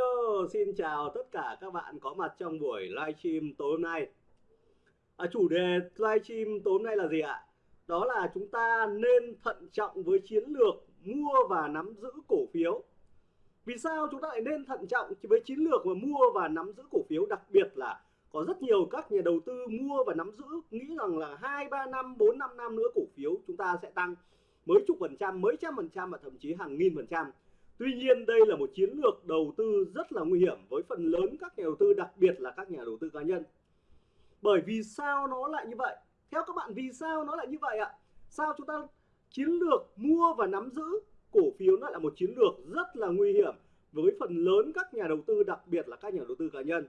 hello, xin chào tất cả các bạn có mặt trong buổi livestream tối hôm nay. À, chủ đề livestream tối hôm nay là gì ạ? Đó là chúng ta nên thận trọng với chiến lược mua và nắm giữ cổ phiếu. Vì sao chúng ta lại nên thận trọng với chiến lược mà mua và nắm giữ cổ phiếu đặc biệt là có rất nhiều các nhà đầu tư mua và nắm giữ nghĩ rằng là 2 3 năm, 4 5 năm nữa cổ phiếu chúng ta sẽ tăng mấy chục phần trăm, mấy trăm phần trăm và thậm chí hàng nghìn phần trăm Tuy nhiên đây là một chiến lược đầu tư rất là nguy hiểm với phần lớn các nhà đầu tư, đặc biệt là các nhà đầu tư cá nhân. Bởi vì sao nó lại như vậy? Theo các bạn, vì sao nó lại như vậy ạ? Sao chúng ta chiến lược mua và nắm giữ cổ phiếu nó là một chiến lược rất là nguy hiểm với phần lớn các nhà đầu tư, đặc biệt là các nhà đầu tư cá nhân.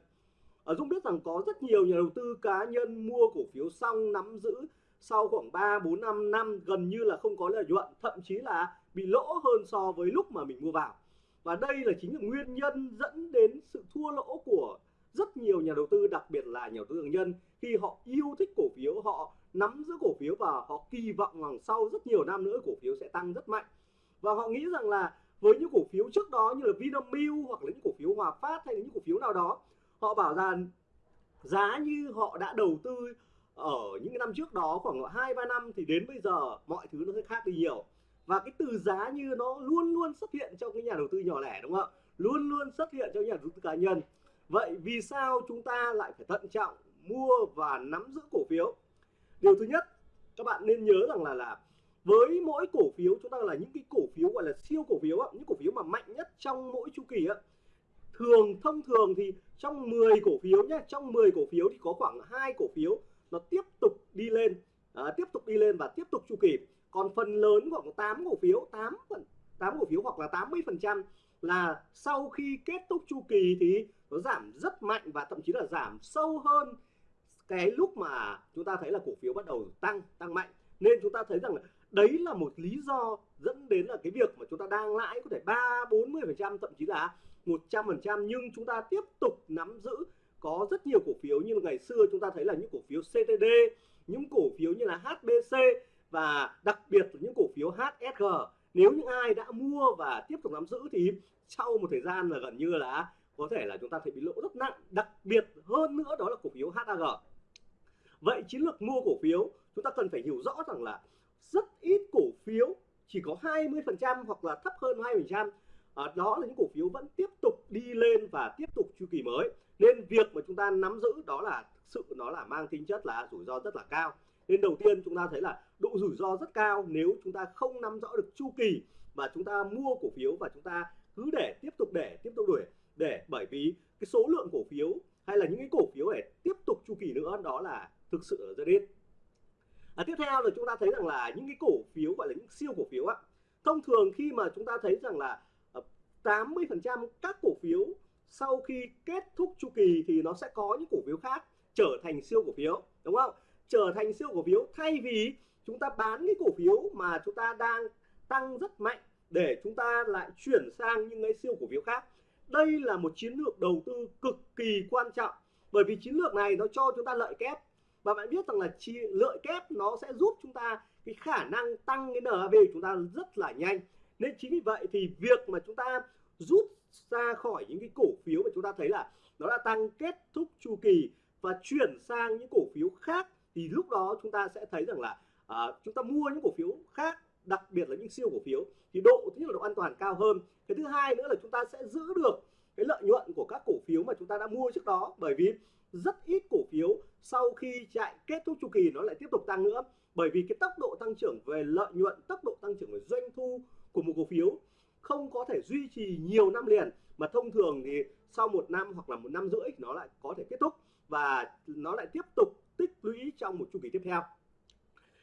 Ở Dung biết rằng có rất nhiều nhà đầu tư cá nhân mua cổ phiếu xong nắm giữ sau khoảng 3 4 5 năm gần như là không có lợi nhuận, thậm chí là bị lỗ hơn so với lúc mà mình mua vào. Và đây là chính là nguyên nhân dẫn đến sự thua lỗ của rất nhiều nhà đầu tư đặc biệt là nhà đầu tư nhân khi họ yêu thích cổ phiếu họ nắm giữ cổ phiếu và họ kỳ vọng rằng sau rất nhiều năm nữa cổ phiếu sẽ tăng rất mạnh. Và họ nghĩ rằng là với những cổ phiếu trước đó như là Vinamilk hoặc là những cổ phiếu Hòa Phát hay là những cổ phiếu nào đó họ bảo rằng giá như họ đã đầu tư ở những năm trước đó khoảng hai, ba năm thì đến bây giờ mọi thứ nó sẽ khác đi nhiều. Và cái từ giá như nó luôn luôn xuất hiện trong cái nhà đầu tư nhỏ lẻ, đúng không ạ? Luôn luôn xuất hiện trong nhà đầu tư cá nhân. Vậy vì sao chúng ta lại phải thận trọng mua và nắm giữ cổ phiếu? Điều thứ nhất, các bạn nên nhớ rằng là là với mỗi cổ phiếu, chúng ta là những cái cổ phiếu gọi là siêu cổ phiếu những cổ phiếu mà mạnh nhất trong mỗi chu kỳ á, thường, thông thường thì trong 10 cổ phiếu nhé trong 10 cổ phiếu thì có khoảng hai cổ phiếu nó tiếp tục đi lên à, tiếp tục đi lên và tiếp tục chu kỳ. Còn phần lớn khoảng 8 cổ phiếu 8 phần 8 cổ phiếu hoặc là 80 phần trăm là sau khi kết thúc chu kỳ thì nó giảm rất mạnh và thậm chí là giảm sâu hơn cái lúc mà chúng ta thấy là cổ phiếu bắt đầu tăng tăng mạnh. Nên chúng ta thấy rằng là đấy là một lý do dẫn đến là cái việc mà chúng ta đang lãi có thể ba bốn mươi phần trăm thậm chí là 100 phần trăm. Nhưng chúng ta tiếp tục nắm giữ có rất nhiều cổ phiếu như ngày xưa chúng ta thấy là những cổ phiếu CTD những cổ phiếu như là HBC và đặc biệt là những cổ phiếu HSG nếu những ai đã mua và tiếp tục nắm giữ thì sau một thời gian là gần như là có thể là chúng ta thấy bị lỗ rất nặng. Đặc biệt hơn nữa đó là cổ phiếu HAG vậy chiến lược mua cổ phiếu chúng ta cần phải hiểu rõ rằng là rất ít cổ phiếu chỉ có 20% hoặc là thấp hơn 20% à, đó là những cổ phiếu vẫn tiếp tục đi lên và tiếp tục chu kỳ mới nên việc mà chúng ta nắm giữ đó là thực sự nó là mang tính chất là rủi ro rất là cao. Nên đầu tiên chúng ta thấy là độ rủi ro rất cao nếu chúng ta không nắm rõ được chu kỳ mà chúng ta mua cổ phiếu và chúng ta cứ để tiếp tục để tiếp tục đuổi. Để bởi vì cái số lượng cổ phiếu hay là những cái cổ phiếu để tiếp tục chu kỳ nữa đó là thực sự là rất ít. À, tiếp theo là chúng ta thấy rằng là những cái cổ phiếu gọi là những siêu cổ phiếu á thông thường khi mà chúng ta thấy rằng là ờ, 80% các cổ phiếu sau khi kết thúc chu kỳ thì nó sẽ có những cổ phiếu khác trở thành siêu cổ phiếu, đúng không? Trở thành siêu cổ phiếu thay vì chúng ta bán cái cổ phiếu mà chúng ta đang tăng rất mạnh để chúng ta lại chuyển sang những cái siêu cổ phiếu khác. Đây là một chiến lược đầu tư cực kỳ quan trọng, bởi vì chiến lược này nó cho chúng ta lợi kép. Và bạn biết rằng là chi, lợi kép nó sẽ giúp chúng ta cái khả năng tăng cái NAV của chúng ta rất là nhanh. Nên chính vì vậy thì việc mà chúng ta rút ra khỏi những cái cổ phiếu mà chúng ta thấy là nó đã tăng kết thúc chu kỳ và chuyển sang những cổ phiếu khác thì lúc đó chúng ta sẽ thấy rằng là à, chúng ta mua những cổ phiếu khác đặc biệt là những siêu cổ phiếu thì độ thứ nhất là độ an toàn cao hơn. Cái thứ hai nữa là chúng ta sẽ giữ được cái lợi nhuận của các cổ phiếu mà chúng ta đã mua trước đó bởi vì rất ít cổ phiếu sau khi chạy kết thúc chu kỳ nó lại tiếp tục tăng nữa. Bởi vì cái tốc độ tăng trưởng về lợi nhuận tốc độ tăng trưởng về doanh thu của một cổ phiếu không có thể duy trì nhiều năm liền, mà thông thường thì sau một năm hoặc là một năm rưỡi nó lại có thể kết thúc và nó lại tiếp tục tích lũy trong một chu kỳ tiếp theo.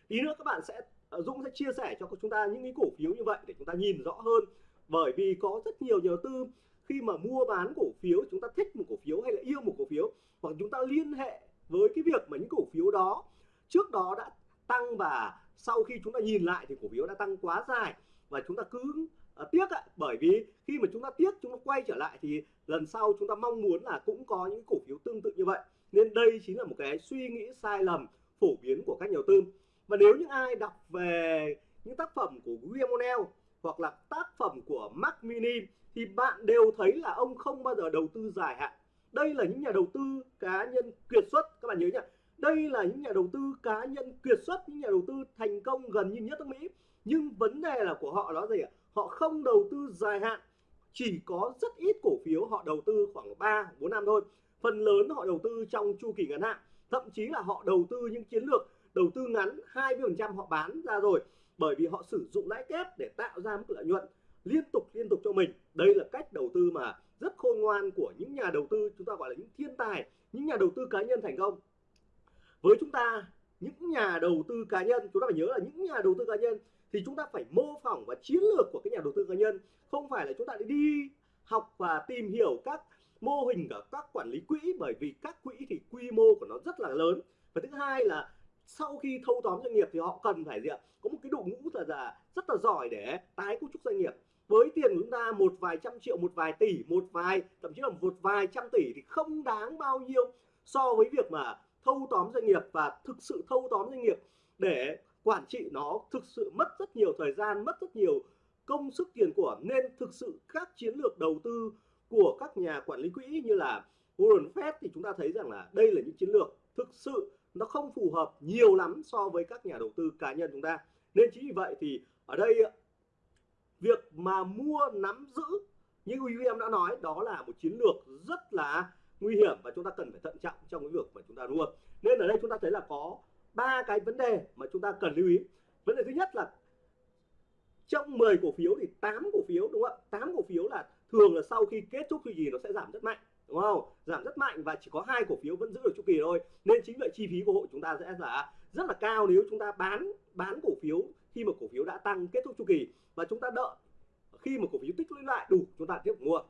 Tí nữa các bạn sẽ ờ, Dũng sẽ chia sẻ cho chúng ta những cái cổ phiếu như vậy để chúng ta nhìn rõ hơn. Bởi vì có rất nhiều nhà đầu tư khi mà mua bán cổ phiếu, chúng ta thích một cổ phiếu hay là yêu một cổ phiếu, hoặc chúng ta liên hệ với cái việc mà những cổ phiếu đó trước đó đã tăng và sau khi chúng ta nhìn lại thì cổ phiếu đã tăng quá dài và chúng ta cứ à, tiếc ạ bởi vì khi mà chúng ta tiếc chúng ta quay trở lại thì lần sau chúng ta mong muốn là cũng có những cổ phiếu tương tự như vậy. Nên đây chính là một cái suy nghĩ sai lầm phổ biến của các nhà đầu tư. Và nếu những ai đọc về những tác phẩm của William O'Neill hoặc là tác phẩm của Mac Mini thì bạn đều thấy là ông không bao giờ đầu tư dài hạn. Đây là những nhà đầu tư cá nhân kiệt xuất. Các bạn nhớ nhá đây là những nhà đầu tư cá nhân kiệt xuất những nhà đầu tư thành công gần như nhất nước Mỹ. Nhưng vấn đề là của họ đó gì ạ? Họ không đầu tư dài hạn, chỉ có rất ít cổ phiếu họ đầu tư khoảng 3 4 năm thôi. Phần lớn họ đầu tư trong chu kỳ ngắn hạn, thậm chí là họ đầu tư những chiến lược đầu tư ngắn 20% họ bán ra rồi, bởi vì họ sử dụng lãi kép để tạo ra mức lợi nhuận liên tục liên tục cho mình. Đây là cách đầu tư mà rất khôn ngoan của những nhà đầu tư, chúng ta gọi là những thiên tài, những nhà đầu tư cá nhân thành công. Với chúng ta, những nhà đầu tư cá nhân, chúng ta phải nhớ là những nhà đầu tư cá nhân thì chúng ta phải mô phỏng và chiến lược của cái nhà đầu tư cá nhân. Không phải là chúng ta đi học và tìm hiểu các mô hình của các quản lý quỹ bởi vì các quỹ thì quy mô của nó rất là lớn. Và thứ hai là sau khi thâu tóm doanh nghiệp thì họ cần phải gì ạ? Có một cái đội ngũ là, là rất là giỏi để tái cấu trúc doanh nghiệp. Với tiền của chúng ta một vài trăm triệu một vài tỷ một vài thậm chí là một vài trăm tỷ thì không đáng bao nhiêu so với việc mà thâu tóm doanh nghiệp và thực sự thâu tóm doanh nghiệp để quản trị nó thực sự mất rất nhiều thời gian, mất rất nhiều công sức, tiền của. Nên thực sự các chiến lược đầu tư của các nhà quản lý quỹ như là Warren Buffett thì chúng ta thấy rằng là đây là những chiến lược thực sự nó không phù hợp nhiều lắm so với các nhà đầu tư cá nhân chúng ta. Nên chính vì vậy thì ở đây, việc mà mua nắm giữ như William đã nói, đó là một chiến lược rất là nguy hiểm và chúng ta cần phải thận trọng trong cái việc mà chúng ta mua. Nên ở đây chúng ta thấy là có ba cái vấn đề mà chúng ta cần lưu ý. Vấn đề thứ nhất là trong 10 cổ phiếu thì 8 cổ phiếu đúng không ạ? 8 cổ phiếu là thường là sau khi kết thúc chu kỳ nó sẽ giảm rất mạnh đúng không? Giảm rất mạnh và chỉ có hai cổ phiếu vẫn giữ được chu kỳ thôi. Nên chính vậy chi phí của hội chúng ta sẽ là rất là cao nếu chúng ta bán bán cổ phiếu khi mà cổ phiếu đã tăng kết thúc chu kỳ. Và chúng ta đợi khi mà cổ phiếu tích lũy lại đủ chúng ta tiếp tục mua.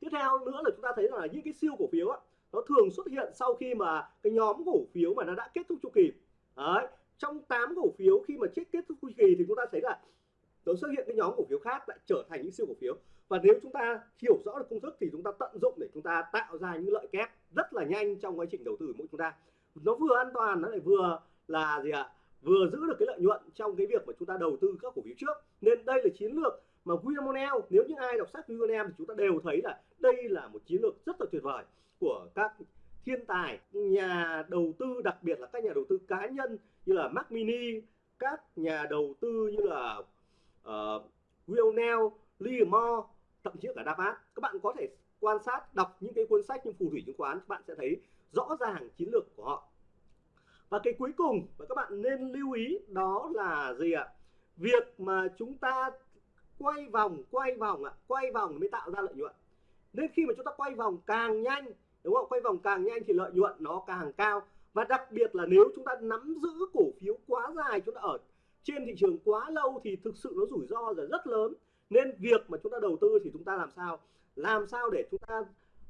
Tiếp theo nữa là chúng ta thấy là những cái siêu cổ phiếu á, nó thường xuất hiện sau khi mà cái nhóm cổ phiếu mà nó đã kết thúc chu kỳ. Đấy, trong 8 cổ phiếu khi mà chết kết thúc chu kỳ thì chúng ta thấy là nó xuất hiện cái nhóm cổ phiếu khác lại trở thành những siêu cổ phiếu. Và nếu chúng ta hiểu rõ được công thức thì chúng ta tận dụng để chúng ta tạo ra những lợi kép rất là nhanh trong quá trình đầu tư của mỗi chúng ta. Nó vừa an toàn, nó lại vừa là gì ạ? Vừa giữ được cái lợi nhuận trong cái việc mà chúng ta đầu tư các cổ phiếu trước. Nên đây là chiến lược mà William O'Neill nếu những ai đọc sách William O'Neill thì chúng ta đều thấy là đây là một chiến lược rất là tuyệt vời của các thiên tài nhà đầu tư đặc biệt là các nhà đầu tư cá nhân như là Mac Mini các nhà đầu tư như là ờ, uh, Will Neal, Lee Moore thậm chí cả Davat các bạn có thể quan sát đọc những cái cuốn sách như phù thủy chứng khoán các bạn sẽ thấy rõ ràng chiến lược của họ. Và cái cuối cùng mà các bạn nên lưu ý đó là gì ạ? Việc mà chúng ta quay vòng quay vòng ạ quay vòng mới tạo ra lợi nhuận. Nên khi mà chúng ta quay vòng càng nhanh đúng không? Quay vòng càng nhanh thì lợi nhuận nó càng cao. Và đặc biệt là nếu chúng ta nắm giữ cổ phiếu quá dài, chúng ta ở trên thị trường quá lâu thì thực sự nó rủi ro là rất lớn. Nên việc mà chúng ta đầu tư thì chúng ta làm sao? Làm sao để chúng ta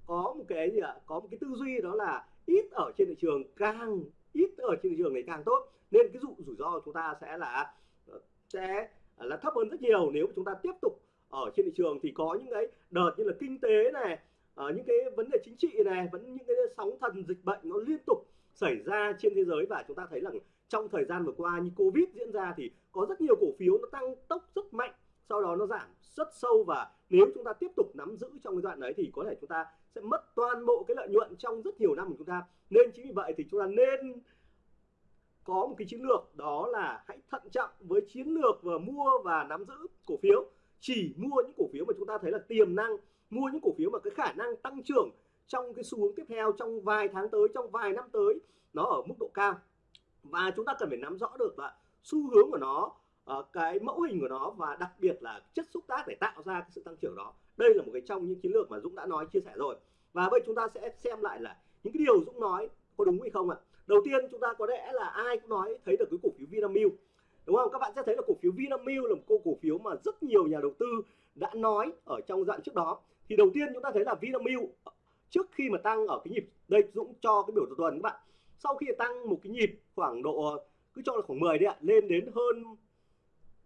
có một cái gì ạ? Có một cái tư duy đó là ít ở trên thị trường, càng ít ở trên thị trường này càng tốt. Nên cái dụ rủi ro của chúng ta sẽ là ờ, sẽ là thấp hơn rất nhiều. Nếu chúng ta tiếp tục ở trên thị trường thì có những cái đợt như là kinh tế này ở những cái vấn đề chính trị này, vẫn những cái sóng thần dịch bệnh nó liên tục xảy ra trên thế giới và chúng ta thấy rằng trong thời gian vừa qua như covid diễn ra thì có rất nhiều cổ phiếu nó tăng tốc rất mạnh, sau đó nó giảm rất sâu và nếu chúng ta tiếp tục nắm giữ trong cái đoạn đấy thì có thể chúng ta sẽ mất toàn bộ cái lợi nhuận trong rất nhiều năm của chúng ta. Nên chính vì vậy thì chúng ta nên có một cái chiến lược, đó là hãy thận trọng với chiến lược và mua và nắm giữ cổ phiếu. Chỉ mua những cổ phiếu mà chúng ta thấy là tiềm năng mua những cổ phiếu mà cái khả năng tăng trưởng trong cái xu hướng tiếp theo trong vài tháng tới, trong vài năm tới, nó ở mức độ cao. Và chúng ta cần phải nắm rõ được là xu hướng của nó ờ, cái mẫu hình của nó và đặc biệt là chất xúc tác để tạo ra cái sự tăng trưởng đó. Đây là một cái trong những chiến lược mà Dũng đã nói, chia sẻ rồi. Và bây chúng ta sẽ xem lại là những cái điều Dũng nói có đúng hay không ạ. Đầu tiên chúng ta có lẽ là ai cũng nói, thấy được cái cổ phiếu Vinamilk, đúng không? Các bạn sẽ thấy là cổ phiếu Vinamilk là một cô cổ phiếu mà rất nhiều nhà đầu tư đã nói ở trong đoạn trước đó thì đầu tiên chúng ta thấy là Vinamilk, trước khi mà tăng ở cái nhịp, đây Dũng cho cái biểu đồ tuần các bạn. Sau khi tăng một cái nhịp khoảng độ, cứ cho là khoảng 10 đấy ạ, lên đến hơn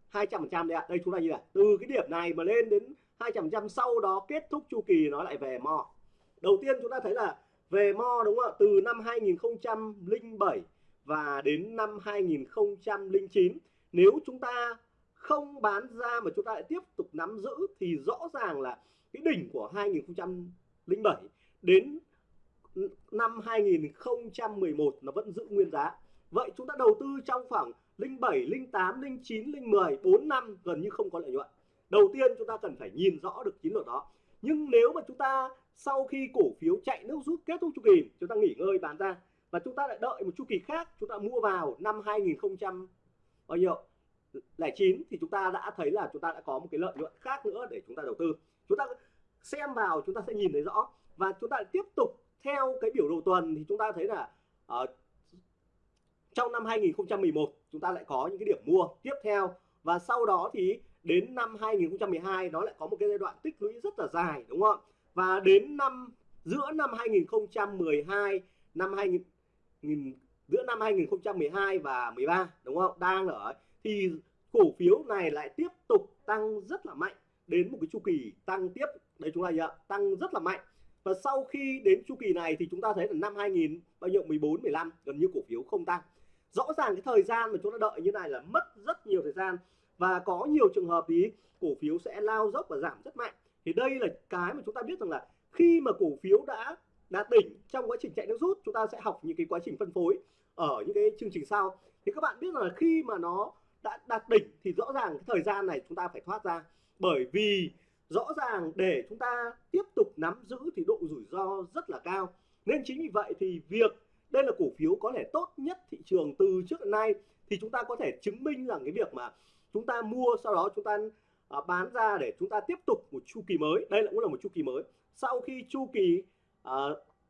200 phần trăm đấy ạ. Đây chúng ta như là từ cái điểm này mà lên đến 200 trăm sau đó kết thúc chu kỳ nó lại về mò đầu tiên chúng ta thấy là về mo đúng không ạ? Từ năm 2007 và đến năm 2009 nếu chúng ta không bán ra mà chúng ta lại tiếp tục nắm giữ thì rõ ràng là cái đỉnh của 2007 đến năm 2011 nó vẫn giữ nguyên giá. Vậy chúng ta đầu tư trong khoảng 07, 08, 09, 10, 4 năm gần như không có lợi nhuận. Đầu tiên chúng ta cần phải nhìn rõ được chiến lược đó. Nhưng nếu mà chúng ta sau khi cổ phiếu chạy nước rút kết thúc chu kỳ chúng ta nghỉ ngơi bán ra và chúng ta lại đợi một chu kỳ khác chúng ta mua vào năm 2000 bao nhiêu? 09 thì chúng ta đã thấy là chúng ta đã có một cái lợi nhuận khác nữa để chúng ta đầu tư. Chúng ta xem vào chúng ta sẽ nhìn thấy rõ. Và chúng ta tiếp tục theo cái biểu đồ tuần thì chúng ta thấy là uh, trong năm 2011 chúng ta lại có những cái điểm mua tiếp theo. Và sau đó thì đến năm 2012 nó lại có một cái giai đoạn tích lũy rất là dài đúng không? Và đến năm giữa năm 2012 năm 2000 giữa năm 2012 và 13 đúng không? Đang ở thì cổ phiếu này lại tiếp tục tăng rất là mạnh. Đến một cái chu kỳ tăng tiếp đấy, chúng ta nhận tăng rất là mạnh. Và sau khi đến chu kỳ này thì chúng ta thấy là năm 2000 bao nhiêu? 14 15 gần như cổ phiếu không tăng. Rõ ràng cái thời gian mà chúng ta đợi như này là mất rất nhiều thời gian. Và có nhiều trường hợp thì cổ phiếu sẽ lao dốc và giảm rất mạnh. Thì đây là cái mà chúng ta biết rằng là khi mà cổ phiếu đã đạt đỉnh trong quá trình chạy nước rút, chúng ta sẽ học những cái quá trình phân phối ở những cái chương trình sau. Thì các bạn biết rằng là khi mà nó đã đạt đỉnh thì rõ ràng cái thời gian này chúng ta phải thoát ra. Bởi vì rõ ràng để chúng ta tiếp tục nắm giữ thì độ rủi ro rất là cao. Nên chính vì vậy thì việc đây là cổ phiếu có thể tốt nhất thị trường từ trước đến nay thì chúng ta có thể chứng minh rằng cái việc mà chúng ta mua sau đó chúng ta à, bán ra để chúng ta tiếp tục một chu kỳ mới. Đây cũng là một chu kỳ mới. Sau khi chu kỳ à,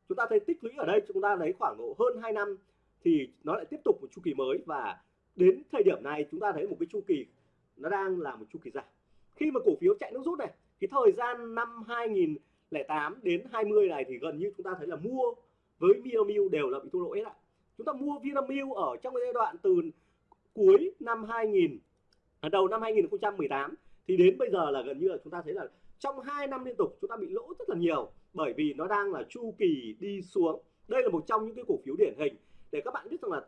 chúng ta thấy tích lũy ở đây chúng ta lấy khoảng độ hơn 2 năm thì nó lại tiếp tục một chu kỳ mới. Và đến thời điểm này chúng ta thấy một cái chu kỳ nó đang là một chu kỳ giảm khi mà cổ phiếu chạy nước rút này cái thời gian năm 2008 đến 20 này thì gần như chúng ta thấy là mua với Vinamilk đều là bị thua lỗ hết ạ. Chúng ta mua Vinamilk ở trong cái giai đoạn từ cuối năm 2000 à, đầu năm 2018 thì đến bây giờ là gần như là chúng ta thấy là trong 2 năm liên tục chúng ta bị lỗ rất là nhiều bởi vì nó đang là chu kỳ đi xuống. Đây là một trong những cái cổ phiếu điển hình để các bạn biết rằng là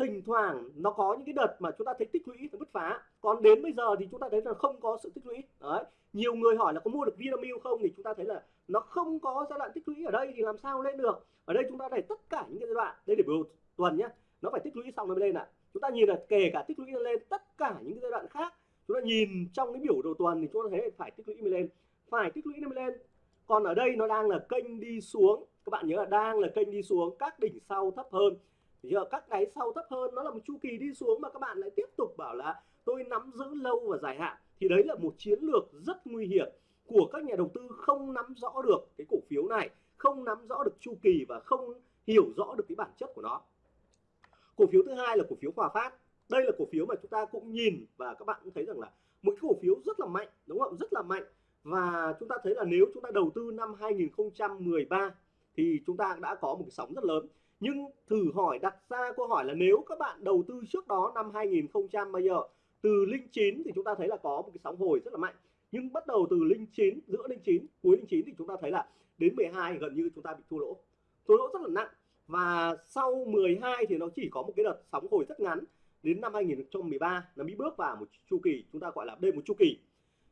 thỉnh thoảng nó có những cái đợt mà chúng ta thấy tích lũy nó bứt phá. Còn đến bây giờ thì chúng ta thấy là không có sự tích lũy. Đấy, nhiều người hỏi là có mua được Vinamilk không? Thì chúng ta thấy là nó không có giai đoạn tích lũy ở đây thì làm sao lên được? Ở đây chúng ta thấy tất cả những cái giai đoạn, đây để biểu tuần nhé nó phải tích lũy xong nó mới lên ạ. À. chúng ta nhìn là kể cả tích lũy lên, tất cả những cái giai đoạn khác, chúng ta nhìn trong cái biểu đồ tuần thì chúng ta thấy phải tích lũy mới lên. Phải tích lũy mới lên. Còn ở đây nó đang là kênh đi xuống. Các bạn nhớ là đang là kênh đi xuống, các đỉnh sau thấp hơn giờ các đáy sau thấp hơn, nó là một chu kỳ đi xuống mà các bạn lại tiếp tục bảo là tôi nắm giữ lâu và dài hạn. Thì đấy là một chiến lược rất nguy hiểm của các nhà đầu tư không nắm rõ được cái cổ phiếu này, không nắm rõ được chu kỳ và không hiểu rõ được cái bản chất của nó. Cổ phiếu thứ hai là cổ phiếu hòa phát. Đây là cổ phiếu mà chúng ta cũng nhìn và các bạn cũng thấy rằng là một cái cổ phiếu rất là mạnh, đúng không? Rất là mạnh. Và chúng ta thấy là nếu chúng ta đầu tư năm 2013 thì chúng ta đã có một cái sóng rất lớn nhưng thử hỏi đặt ra câu hỏi là nếu các bạn đầu tư trước đó năm 2000 bây giờ, từ linh 9 thì chúng ta thấy là có một cái sóng hồi rất là mạnh. Nhưng bắt đầu từ linh 9 giữa linh 9 cuối linh 9 thì chúng ta thấy là đến 12 gần như chúng ta bị thua lỗ. Thua lỗ rất là nặng. Và sau 12 thì nó chỉ có một cái đợt sóng hồi rất ngắn. Đến năm 2013 nó mới bước vào một chu kỳ chúng ta gọi là đây một chu kỳ.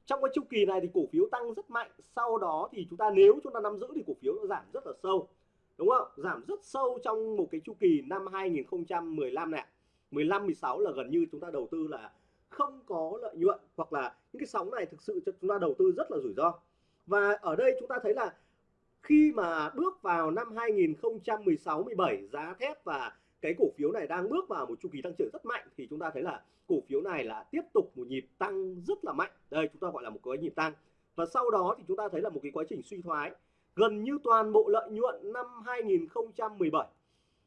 Trong cái chu kỳ này thì cổ phiếu tăng rất mạnh. Sau đó thì chúng ta, nếu chúng ta nắm giữ thì cổ phiếu nó giảm rất là sâu đúng không? Giảm rất sâu trong một cái chu kỳ năm 2015 này 15 16 là gần như chúng ta đầu tư là không có lợi nhuận hoặc là những cái sóng này thực sự cho chúng ta đầu tư rất là rủi ro. Và ở đây chúng ta thấy là khi mà bước vào năm 2016 17 giá thép và cái cổ phiếu này đang bước vào một chu kỳ tăng trưởng rất mạnh thì chúng ta thấy là cổ phiếu này là tiếp tục một nhịp tăng rất là mạnh. Đây, chúng ta gọi là một cái nhịp tăng. Và sau đó thì chúng ta thấy là một cái quá trình suy thoái gần như toàn bộ lợi nhuận năm 2017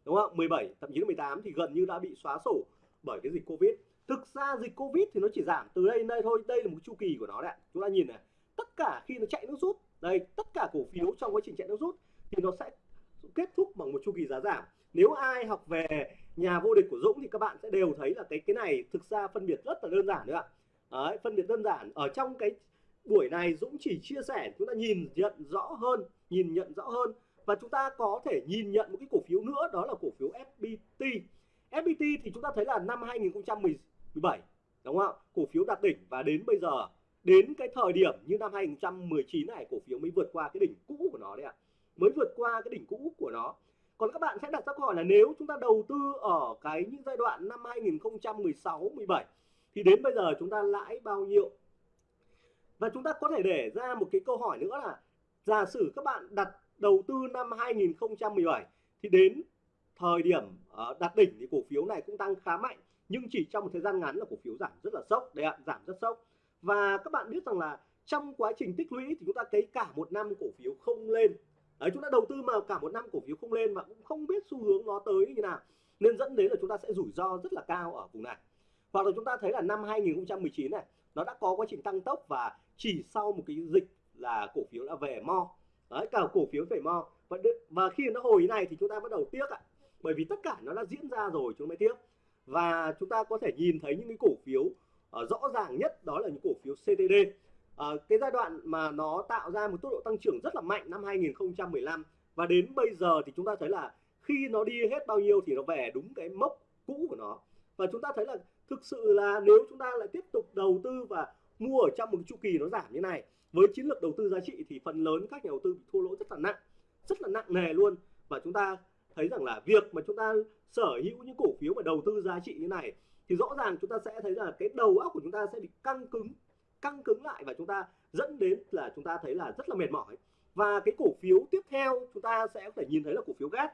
đúng không? 17 thậm chí là 18 thì gần như đã bị xóa sổ bởi cái dịch Covid. Thực ra dịch Covid thì nó chỉ giảm từ đây đến đây thôi đây là một chu kỳ của nó đấy chúng ta nhìn này tất cả khi nó chạy nước rút đây tất cả cổ phiếu trong quá trình chạy nước rút thì nó sẽ kết thúc bằng một chu kỳ giá giảm. Nếu ai học về nhà vô địch của Dũng thì các bạn sẽ đều thấy là cái cái này thực ra phân biệt rất là đơn giản nữa ạ. Đấy, phân biệt đơn giản. Ở trong cái buổi này Dũng chỉ chia sẻ chúng ta nhìn nhận rõ hơn nhìn nhận rõ hơn. Và chúng ta có thể nhìn nhận một cái cổ phiếu nữa đó là cổ phiếu FPT FPT thì chúng ta thấy là năm 2017 đúng không ạ, cổ phiếu đạt đỉnh và đến bây giờ đến cái thời điểm như năm 2019 này cổ phiếu mới vượt qua cái đỉnh cũ của nó đấy ạ. Mới vượt qua cái đỉnh cũ của nó. Còn các bạn sẽ đặt ra câu hỏi là nếu chúng ta đầu tư ở cái những giai đoạn năm 2016 17 thì đến bây giờ chúng ta lãi bao nhiêu? Và chúng ta có thể để ra một cái câu hỏi nữa là giả sử các bạn đặt đầu tư năm 2017 thì đến thời điểm ờ, đạt đỉnh thì cổ phiếu này cũng tăng khá mạnh, nhưng chỉ trong một thời gian ngắn là cổ phiếu giảm rất là sốc. Đấy ạ, giảm rất sốc. Và các bạn biết rằng là trong quá trình tích lũy thì chúng ta thấy cả một năm cổ phiếu không lên. Đấy, chúng ta đầu tư mà cả một năm cổ phiếu không lên mà cũng không biết xu hướng nó tới như nào, nên dẫn đến là chúng ta sẽ rủi ro rất là cao ở vùng này. Hoặc là chúng ta thấy là năm 2019 này, nó đã có quá trình tăng tốc và chỉ sau một cái dịch là cổ phiếu đã về mo. Đấy cả cổ phiếu về mo. Và, và khi nó hồi này thì chúng ta bắt đầu tiếc ạ. Bởi vì tất cả nó đã diễn ra rồi chúng mới tiếc. Và chúng ta có thể nhìn thấy những cái cổ phiếu uh, rõ ràng nhất đó là những cổ phiếu CTD uh, ờ, cái giai đoạn mà nó tạo ra một tốc độ tăng trưởng rất là mạnh năm 2015 và đến bây giờ thì chúng ta thấy là khi nó đi hết bao nhiêu thì nó về đúng cái mốc cũ của nó. Và chúng ta thấy là thực sự là nếu chúng ta lại tiếp tục đầu tư và mua ở trong một chu kỳ nó giảm như này với chiến lược đầu tư giá trị thì phần lớn các nhà đầu tư bị thua lỗ rất là nặng, rất là nặng nề luôn. Và chúng ta thấy rằng là việc mà chúng ta sở hữu những cổ phiếu mà đầu tư giá trị như này thì rõ ràng chúng ta sẽ thấy là cái đầu óc của chúng ta sẽ bị căng cứng căng cứng lại và chúng ta dẫn đến là chúng ta thấy là rất là mệt mỏi. Và cái cổ phiếu tiếp theo chúng ta sẽ có thể nhìn thấy là cổ phiếu gas.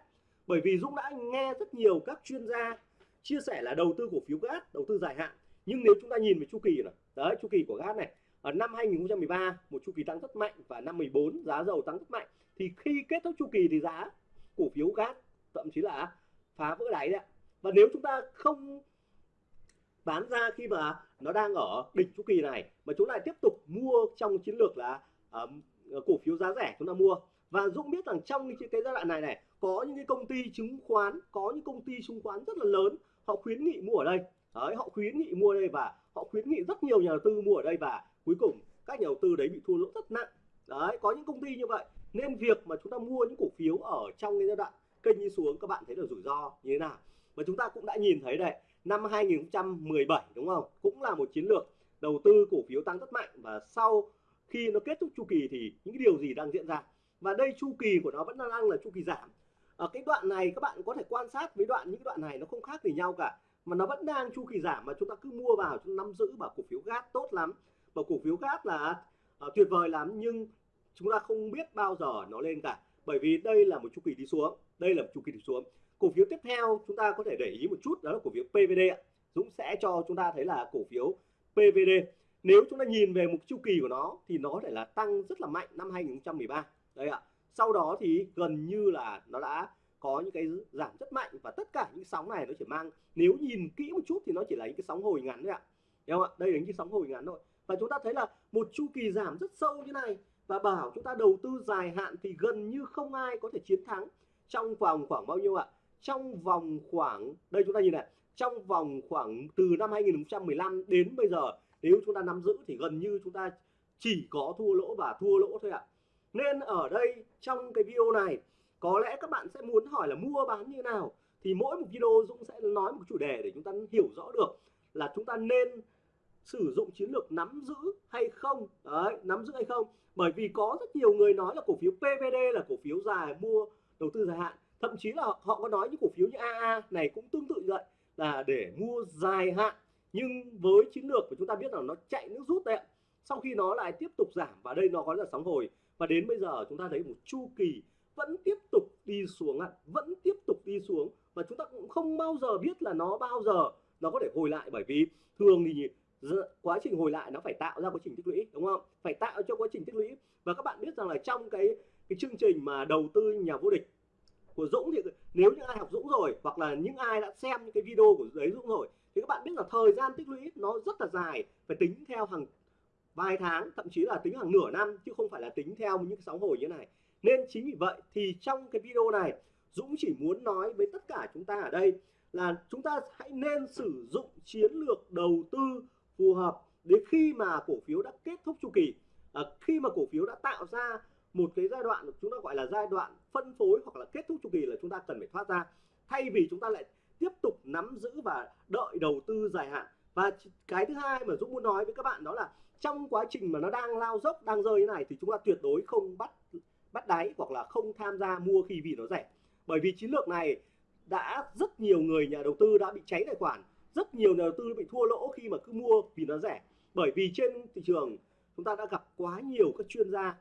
Bởi vì Dũng đã nghe rất nhiều các chuyên gia chia sẻ là đầu tư cổ phiếu gas, đầu tư dài hạn. Nhưng nếu chúng ta nhìn về chu kỳ này, đấy, chu kỳ của gas này ở năm 2013 một chu kỳ tăng rất mạnh và năm 14 giá dầu tăng rất mạnh. Thì khi kết thúc chu kỳ thì giá cổ phiếu gas thậm chí là phá vỡ đáy đấy và nếu chúng ta không bán ra khi mà nó đang ở đỉnh chu kỳ này mà chúng lại tiếp tục mua trong chiến lược là uh, cổ phiếu giá rẻ chúng ta mua. Và Dũng biết rằng trong cái, giai đoạn này này có những cái công ty chứng khoán có những công ty chứng khoán rất là lớn họ khuyến nghị mua ở đây. Đấy họ khuyến nghị mua ở đây và họ khuyến nghị rất nhiều nhà đầu tư mua ở đây và cuối cùng, các nhà đầu tư đấy bị thua lỗ rất nặng. Đấy, có những công ty như vậy, nên việc mà chúng ta mua những cổ phiếu ở trong cái giai đoạn kênh đi xuống, các bạn thấy là rủi ro như thế nào? Và chúng ta cũng đã nhìn thấy đây, năm 2017 đúng không? Cũng là một chiến lược đầu tư cổ phiếu tăng rất mạnh. Và sau khi nó kết thúc chu kỳ thì những cái điều gì đang diễn ra? Và đây chu kỳ của nó vẫn đang là chu kỳ giảm. Ở cái đoạn này, các bạn có thể quan sát với đoạn, những đoạn này nó không khác gì nhau cả, mà nó vẫn đang chu kỳ giảm. Mà chúng ta cứ mua vào, chúng nắm giữ bảo cổ phiếu gas tốt lắm và cổ phiếu khác là uh, tuyệt vời lắm nhưng chúng ta không biết bao giờ nó lên cả. Bởi vì đây là một chu kỳ đi xuống đây là một chu kỳ đi xuống. Cổ phiếu tiếp theo chúng ta có thể để ý một chút đó là cổ phiếu PVD Dũng sẽ cho chúng ta thấy là cổ phiếu PVD nếu chúng ta nhìn về một chu kỳ của nó thì nó có thể là tăng rất là mạnh năm 2013 đây ạ. Sau đó thì gần như là nó đã có những cái giảm rất mạnh và tất cả những sóng này nó chỉ mang nếu nhìn kỹ một chút thì nó chỉ là những cái sóng hồi ngắn thôi ạ. Đúng không ạ? Đây là những cái sóng hồi ngắn thôi và chúng ta thấy là một chu kỳ giảm rất sâu như này. Và bảo chúng ta đầu tư dài hạn thì gần như không ai có thể chiến thắng. Trong vòng khoảng bao nhiêu ạ? Trong vòng khoảng, đây chúng ta nhìn này, trong vòng khoảng từ năm 2015 đến bây giờ, nếu chúng ta nắm giữ thì gần như chúng ta chỉ có thua lỗ và thua lỗ thôi ạ. Nên ở đây, trong cái video này, có lẽ các bạn sẽ muốn hỏi là mua bán như nào? Thì mỗi một video Dũng sẽ nói một chủ đề để chúng ta hiểu rõ được là chúng ta nên sử dụng chiến lược nắm giữ hay không? Đấy, nắm giữ hay không? Bởi vì có rất nhiều người nói là cổ phiếu PVD là cổ phiếu dài mua, đầu tư dài hạn. Thậm chí là họ có nói những cổ phiếu như AA này cũng tương tự như vậy, là để mua dài hạn. Nhưng với chiến lược của chúng ta biết là nó chạy nước rút đấy sau khi nó lại tiếp tục giảm, và đây nó có là sóng hồi. Và đến bây giờ chúng ta thấy một chu kỳ vẫn tiếp tục đi xuống ạ, vẫn tiếp tục đi xuống. Và chúng ta cũng không bao giờ biết là nó bao giờ nó có thể hồi lại. Bởi vì thường thì quá trình hồi lại nó phải tạo ra quá trình tích lũy, đúng không? Phải tạo cho quá trình tích lũy. Và các bạn biết rằng là trong cái cái chương trình mà đầu tư nhà vô địch của Dũng thì nếu những ai học Dũng rồi hoặc là những ai đã xem những cái video của đấy Dũng rồi thì các bạn biết là thời gian tích lũy nó rất là dài, phải tính theo hàng vài tháng, thậm chí là tính hàng nửa năm chứ không phải là tính theo những cái sóng hồi như này. Nên chính vì vậy thì trong cái video này, Dũng chỉ muốn nói với tất cả chúng ta ở đây là chúng ta hãy nên sử dụng chiến lược đầu tư phù hợp đến khi mà cổ phiếu đã kết thúc chu kỳ. À, khi mà cổ phiếu đã tạo ra một cái giai đoạn chúng ta gọi là giai đoạn phân phối hoặc là kết thúc chu kỳ là chúng ta cần phải thoát ra. Thay vì chúng ta lại tiếp tục nắm giữ và đợi đầu tư dài hạn. Và cái thứ hai mà Dũng muốn nói với các bạn đó là trong quá trình mà nó đang lao dốc đang rơi như này thì chúng ta tuyệt đối không bắt bắt đáy hoặc là không tham gia mua khi vì nó rẻ. Bởi vì chiến lược này đã rất nhiều người nhà đầu tư đã bị cháy tài khoản rất nhiều nhà đầu tư bị thua lỗ khi mà cứ mua vì nó rẻ. Bởi vì trên thị trường chúng ta đã gặp quá nhiều các chuyên gia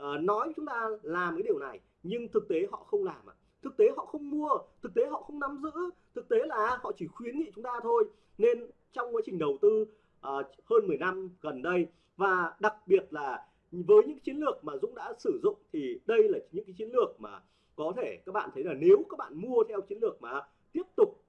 uh, nói chúng ta làm cái điều này nhưng thực tế họ không làm ạ. Thực tế họ không mua thực tế họ không nắm giữ thực tế là họ chỉ khuyến nghị chúng ta thôi. Nên trong quá trình đầu tư uh, hơn 10 năm gần đây và đặc biệt là với những chiến lược mà Dũng đã sử dụng thì đây là những cái chiến lược mà có thể các bạn thấy là nếu các bạn mua theo chiến lược mà tiếp tục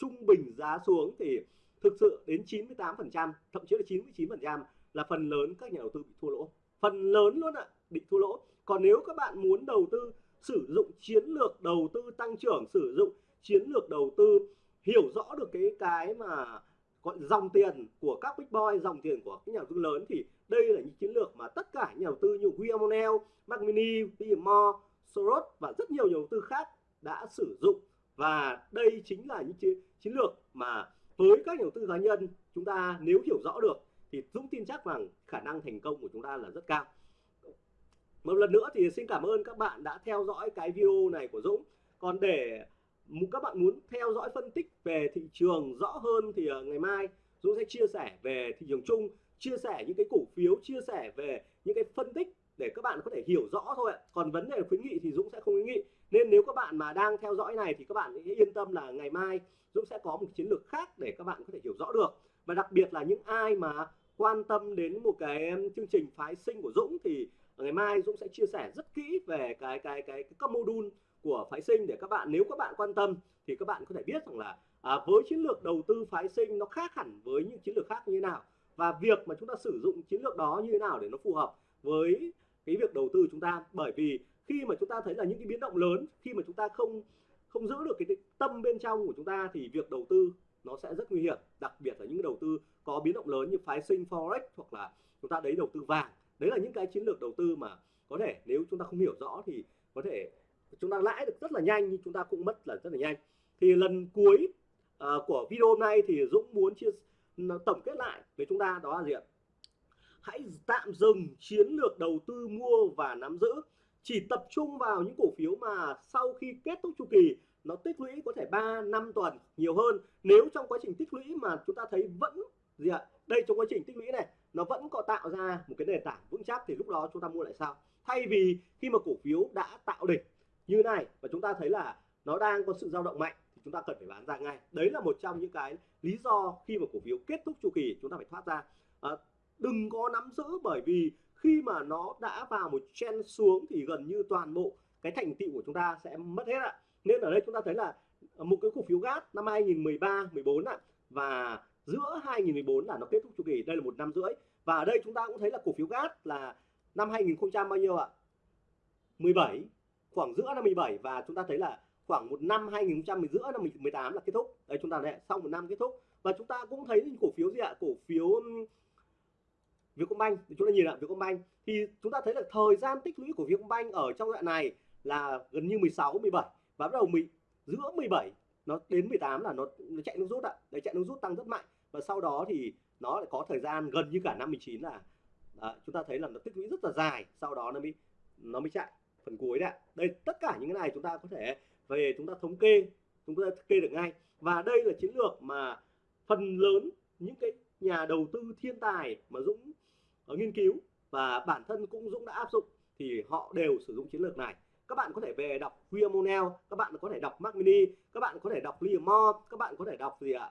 trung bình giá xuống thì thực sự đến 98% thậm chí là 99% là phần lớn các nhà đầu tư bị thua lỗ. Phần lớn luôn ạ bị thua lỗ. Còn nếu các bạn muốn đầu tư sử dụng chiến lược đầu tư tăng trưởng sử dụng chiến lược đầu tư hiểu rõ được cái cái mà gọi dòng tiền của các big boy dòng tiền của các nhà đầu tư lớn thì đây là những chiến lược mà tất cả nhà đầu tư như William O'Neill, Mac Mini, William Moore, Soros và rất nhiều nhà đầu tư khác đã sử dụng và đây chính là những chiến, lược mà với các nhà đầu tư cá nhân chúng ta nếu hiểu rõ được thì Dũng tin chắc rằng khả năng thành công của chúng ta là rất cao. Một lần nữa thì xin cảm ơn các bạn đã theo dõi cái video này của Dũng. Còn để các bạn muốn theo dõi phân tích về thị trường rõ hơn thì ờ, ngày mai Dũng sẽ chia sẻ về thị trường chung chia sẻ những cái cổ phiếu chia sẻ về những cái phân tích để các bạn có thể hiểu rõ thôi ạ. Còn vấn đề khuyến nghị thì Dũng sẽ không khuyến nghị. Nên nếu các bạn mà đang theo dõi này thì các bạn yên tâm là ngày mai Dũng sẽ có một chiến lược khác để các bạn có thể hiểu rõ được. Và đặc biệt là những ai mà quan tâm đến một cái chương trình phái sinh của Dũng thì ngày mai Dũng sẽ chia sẻ rất kỹ về cái cái cái, cái các module của phái sinh để các bạn nếu các bạn quan tâm thì các bạn có thể biết rằng là à, với chiến lược đầu tư phái sinh nó khác hẳn với những chiến lược khác như thế nào và việc mà chúng ta sử dụng chiến lược đó như thế nào để nó phù hợp với cái việc đầu tư chúng ta. Bởi vì khi mà chúng ta thấy là những cái biến động lớn khi mà chúng ta không không giữ được cái, tâm bên trong của chúng ta thì việc đầu tư nó sẽ rất nguy hiểm. Đặc biệt là những đầu tư có biến động lớn như phái sinh forex hoặc là chúng ta đấy đầu tư vàng. Đấy là những cái chiến lược đầu tư mà có thể nếu chúng ta không hiểu rõ thì có thể chúng ta lãi được rất là nhanh nhưng chúng ta cũng mất là rất là nhanh. Thì lần cuối uh, của video hôm nay thì Dũng muốn chia tổng kết lại với chúng ta đó là gì ạ? Hãy tạm dừng chiến lược đầu tư mua và nắm giữ. Chỉ tập trung vào những cổ phiếu mà sau khi kết thúc chu kỳ nó tích lũy có thể 3 năm tuần nhiều hơn. Nếu trong quá trình tích lũy mà chúng ta thấy vẫn gì ạ? Đây trong quá trình tích lũy này nó vẫn có tạo ra một cái nền tảng vững chắc thì lúc đó chúng ta mua lại sao thay vì khi mà cổ phiếu đã tạo đỉnh như này và chúng ta thấy là nó đang có sự dao động mạnh thì chúng ta cần phải bán ra ngay. Đấy là một trong những cái lý do khi mà cổ phiếu kết thúc chu kỳ chúng ta phải thoát ra. À, đừng có nắm giữ bởi vì khi mà nó đã vào một chen xuống thì gần như toàn bộ cái thành tựu của chúng ta sẽ mất hết ạ. Nên ở đây chúng ta thấy là ờ, một cái cổ phiếu gas năm 2013 14 ạ, và giữa 2014 là nó kết thúc chu kỳ. Đây là một năm rưỡi. Và ở đây chúng ta cũng thấy là cổ phiếu gas là năm 2000 bao nhiêu ạ? 17 khoảng giữa năm 17 và chúng ta thấy là khoảng một năm 2010 giữa năm 18 là kết thúc. Đây, chúng ta lại sau một năm kết thúc. Và chúng ta cũng thấy cổ phiếu gì ạ? Cổ phiếu Vietcombank thì chúng ta nhìn lại Vietcombank. Thì chúng ta thấy là thời gian tích lũy của Vietcombank ở trong đoạn này là gần như 16 17 và bắt đầu mình giữa 17 nó đến 18 là nó, nó chạy nước rút ạ. Đấy chạy nước rút tăng rất mạnh. Và sau đó thì nó lại có thời gian gần như cả năm 19 là à, chúng ta thấy là nó tích lũy rất là dài. Sau đó nó mới nó mới chạy phần cuối đấy ạ. Đây tất cả những cái này chúng ta có thể về chúng ta thống kê chúng ta thống kê được ngay. Và đây là chiến lược mà phần lớn những cái nhà đầu tư thiên tài mà Dũng nghiên cứu và bản thân cũng Dũng đã áp dụng thì họ đều sử dụng chiến lược này. Các bạn có thể về đọc William O'Neill các bạn có thể đọc Mark Mini các bạn có thể đọc Liam Moore các bạn có thể đọc gì ạ?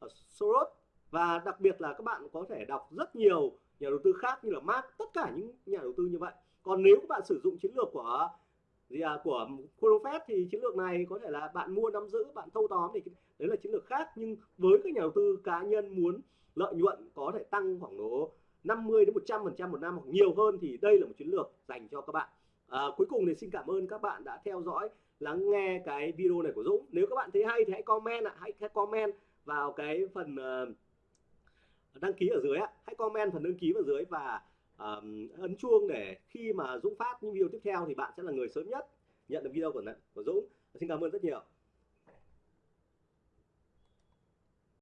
À? Soros. Và đặc biệt là các bạn có thể đọc rất nhiều nhà đầu tư khác như là Mark tất cả những nhà đầu tư như vậy. Còn nếu các bạn sử dụng chiến lược của gì à, của Profet thì chiến lược này có thể là bạn mua nắm giữ bạn thâu tóm thì đấy là chiến lược khác. Nhưng với các nhà đầu tư cá nhân muốn lợi nhuận có thể tăng khoảng độ 50 đến 100 phần trăm một năm hoặc nhiều hơn thì đây là một chiến lược dành cho các bạn. À, cuối cùng thì xin cảm ơn các bạn đã theo dõi lắng nghe cái video này của Dũng. Nếu các bạn thấy hay thì hãy comment ạ hãy comment vào cái phần uh, đăng ký ở dưới ạ. Hãy comment phần đăng ký ở dưới và uh, ấn chuông để khi mà Dũng phát những video tiếp theo thì bạn sẽ là người sớm nhất nhận được video của của Dũng. Xin cảm ơn rất nhiều.